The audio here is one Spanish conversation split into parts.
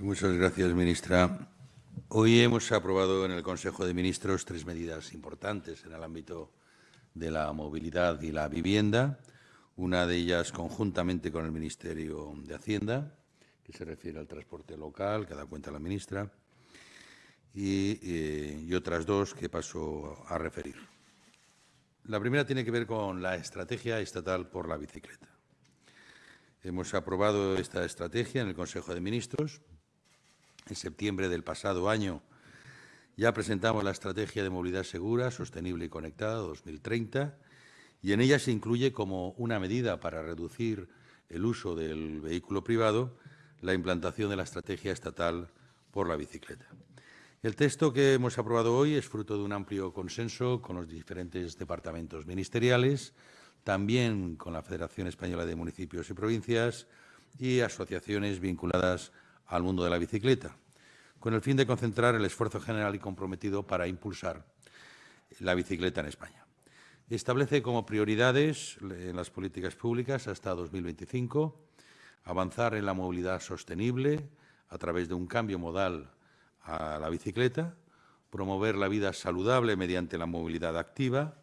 Muchas gracias, ministra. Hoy hemos aprobado en el Consejo de Ministros tres medidas importantes en el ámbito de la movilidad y la vivienda. Una de ellas conjuntamente con el Ministerio de Hacienda, que se refiere al transporte local, que da cuenta la ministra, y, eh, otras dos que paso a referir. La primera tiene que ver con la estrategia estatal por la bicicleta. Hemos aprobado esta estrategia en el Consejo de Ministros. En septiembre del pasado año ya presentamos la Estrategia de Movilidad Segura, Sostenible y Conectada 2030 y en ella se incluye como una medida para reducir el uso del vehículo privado la implantación de la Estrategia Estatal por la Bicicleta. El texto que hemos aprobado hoy es fruto de un amplio consenso con los diferentes departamentos ministeriales, también con la Federación Española de Municipios y Provincias y asociaciones vinculadas al mundo de la bicicleta, con el fin de concentrar el esfuerzo general y comprometido para impulsar la bicicleta en España. Establece como prioridades en las políticas públicas hasta 2025 avanzar en la movilidad sostenible a través de un cambio modal a la bicicleta, promover la vida saludable mediante la movilidad activa,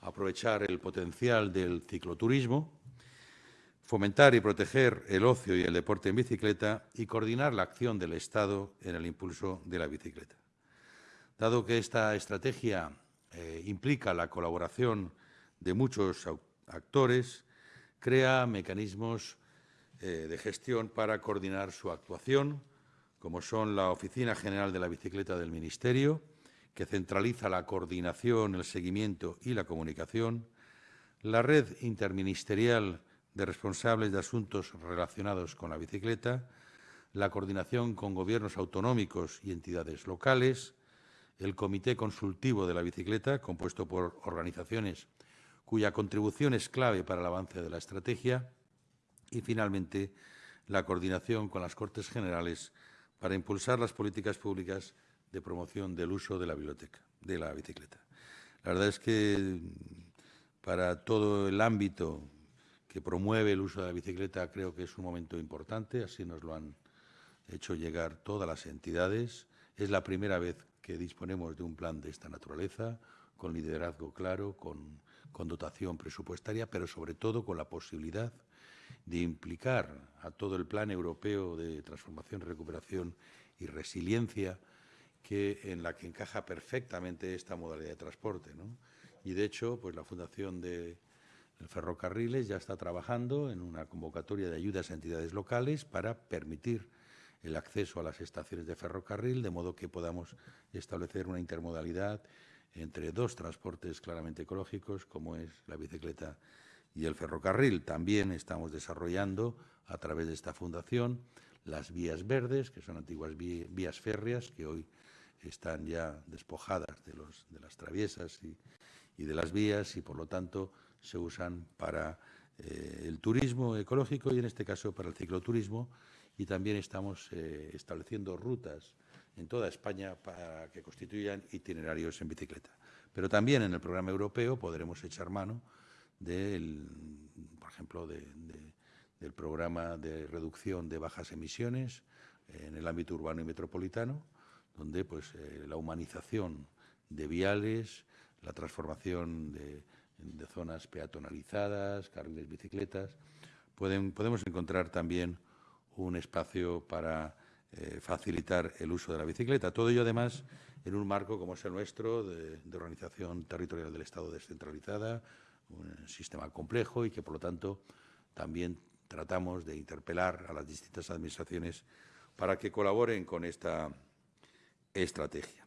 aprovechar el potencial del cicloturismo, fomentar y proteger el ocio y el deporte en bicicleta y coordinar la acción del Estado en el impulso de la bicicleta. Dado que esta estrategia eh, implica la colaboración de muchos actores, crea mecanismos eh, de gestión para coordinar su actuación, como son la Oficina General de la Bicicleta del Ministerio, que centraliza la coordinación, el seguimiento y la comunicación, la Red Interministerial de Responsables de Asuntos Relacionados con la Bicicleta, la coordinación con gobiernos autonómicos y entidades locales, el Comité Consultivo de la Bicicleta, compuesto por organizaciones cuya contribución es clave para el avance de la estrategia, y, finalmente, la coordinación con las Cortes Generales para impulsar las políticas públicas de promoción del uso de la biblioteca, de la bicicleta. La verdad es que para todo el ámbito que promueve el uso de la bicicleta creo que es un momento importante, así nos lo han hecho llegar todas las entidades. Es la primera vez que disponemos de un plan de esta naturaleza, con liderazgo claro, con, con dotación presupuestaria, pero sobre todo con la posibilidad de implicar a todo el plan europeo de transformación, recuperación y resiliencia, que, en la que encaja perfectamente esta modalidad de transporte. ¿no? Y, de hecho, pues la Fundación de Ferrocarriles ya está trabajando en una convocatoria de ayudas a entidades locales para permitir el acceso a las estaciones de ferrocarril, de modo que podamos establecer una intermodalidad entre dos transportes claramente ecológicos, como es la bicicleta y el ferrocarril. También estamos desarrollando, a través de esta fundación, las vías verdes, que son antiguas vías férreas, que hoy están ya despojadas de, los, de las traviesas y, y, de las vías y, por lo tanto, se usan para eh, el turismo ecológico y, en este caso, para el cicloturismo. Y también estamos eh, estableciendo rutas en toda España para que constituyan itinerarios en bicicleta. Pero también en el programa europeo podremos echar mano del, por ejemplo, de, de, del programa de reducción de bajas emisiones en el ámbito urbano y metropolitano, donde pues, eh, la humanización de viales, la transformación de, zonas peatonalizadas, carriles bicicletas, podemos encontrar también un espacio para eh, facilitar el uso de la bicicleta. Todo ello, además, en un marco como es el nuestro, de, de organización territorial del Estado descentralizada, un sistema complejo y que, por lo tanto, también tratamos de interpelar a las distintas administraciones para que colaboren con esta estrategia.